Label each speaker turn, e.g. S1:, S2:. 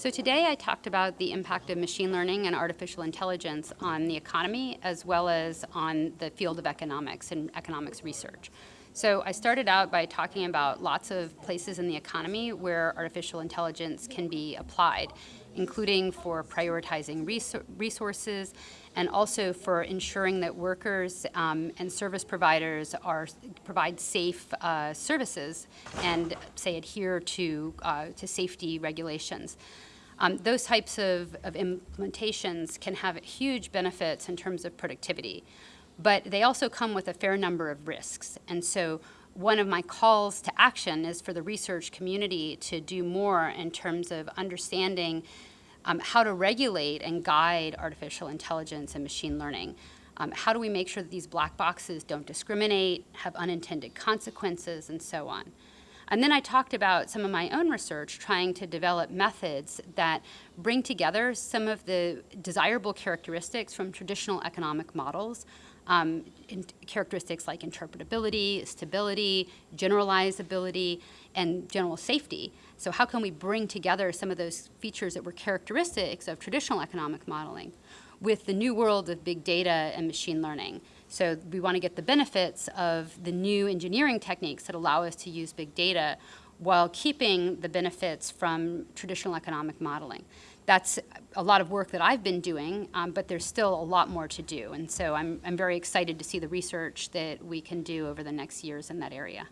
S1: So today I talked about the impact of machine learning and artificial intelligence on the economy as well as on the field of economics and economics research. So I started out by talking about lots of places in the economy where artificial intelligence can be applied, including for prioritizing resources and also for ensuring that workers um, and service providers are provide safe uh, services and say adhere to, uh, to safety regulations. Um, those types of, of implementations can have huge benefits in terms of productivity, but they also come with a fair number of risks. And so one of my calls to action is for the research community to do more in terms of understanding um, how to regulate and guide artificial intelligence and machine learning. Um, how do we make sure that these black boxes don't discriminate, have unintended consequences, and so on. And then I talked about some of my own research trying to develop methods that bring together some of the desirable characteristics from traditional economic models, um, characteristics like interpretability, stability, generalizability, and general safety. So how can we bring together some of those features that were characteristics of traditional economic modeling with the new world of big data and machine learning? So we want to get the benefits of the new engineering techniques that allow us to use big data while keeping the benefits from traditional economic modeling. That's a lot of work that I've been doing, um, but there's still a lot more to do. And so I'm, I'm very excited to see the research that we can do over the next years in that area.